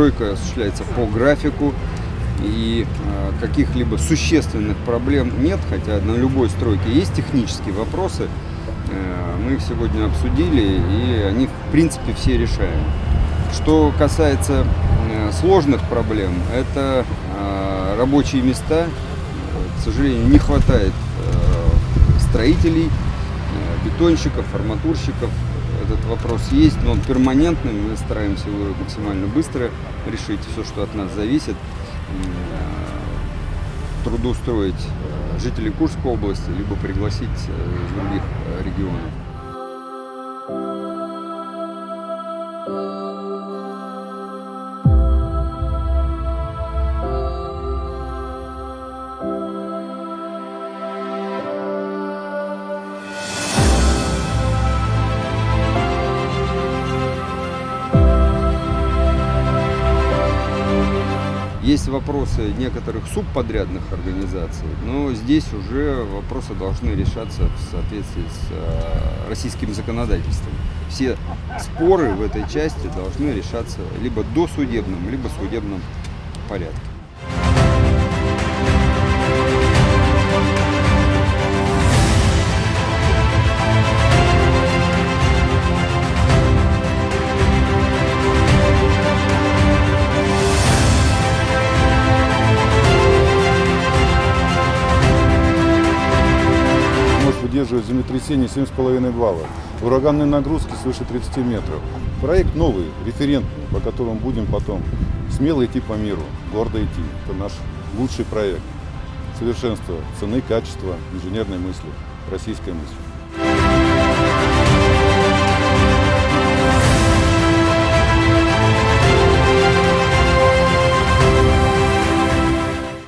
стройка осуществляется по графику, и э, каких-либо существенных проблем нет, хотя на любой стройке есть технические вопросы. Э, Мы их сегодня обсудили, и они, в принципе, все решаемы. Что касается э, сложных проблем, это э, рабочие места. К сожалению, не хватает э, строителей, бетонщиков, арматурщиков. Этот вопрос есть, но он перманентный. Мы стараемся его максимально быстро решить, все, что от нас зависит. Э, Трудоустроить э, жителей Курской области, либо пригласить э, из других регионов. Есть вопросы некоторых субподрядных организаций, но здесь уже вопросы должны решаться в соответствии с э, российским законодательством. Все споры в этой части должны решаться либо досудебным, либо судебном порядке. Может выдерживать землетрясение 7,5 баллов, ураганные нагрузки свыше 30 метров. Проект новый, референтный, по которому будем потом смело идти по миру, гордо идти. Это наш лучший проект. Совершенство цены, качества, инженерной мысли, российской мысли.